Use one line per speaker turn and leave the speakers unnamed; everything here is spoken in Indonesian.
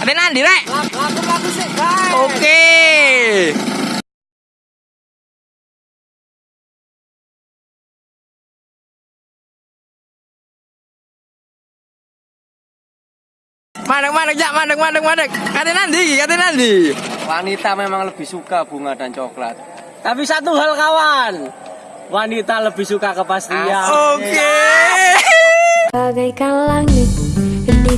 Ada nanti rek.
Lagu lagu sih, guys.
Oke. Madek madek jak madek madek madek. Kata nanti, kata nanti.
Wanita memang lebih suka bunga dan coklat. Tapi satu hal kawan, wanita lebih suka kepastian.
Oke.
Bagaikan langit di